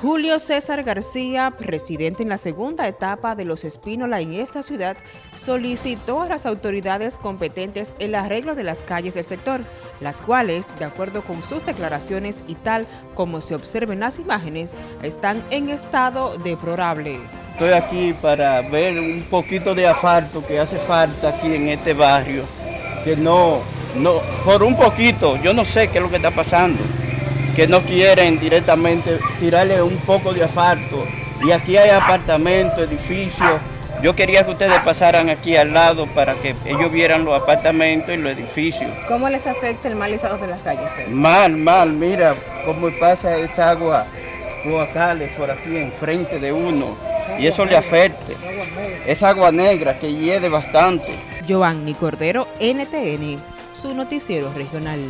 Julio César García, presidente en la segunda etapa de Los Espínola en esta ciudad, solicitó a las autoridades competentes el arreglo de las calles del sector, las cuales, de acuerdo con sus declaraciones y tal como se observen las imágenes, están en estado deplorable. Estoy aquí para ver un poquito de asfalto que hace falta aquí en este barrio, que no, no, por un poquito, yo no sé qué es lo que está pasando que no quieren directamente tirarle un poco de asfalto. Y aquí hay apartamentos, edificios. Yo quería que ustedes pasaran aquí al lado para que ellos vieran los apartamentos y los edificios. ¿Cómo les afecta el mal estado de las calles? Mal, mal, mira cómo pasa esa agua cloacales por aquí enfrente de uno y eso le afecta. Es agua negra que hiede bastante. Giovanni Cordero, NTN, su noticiero regional.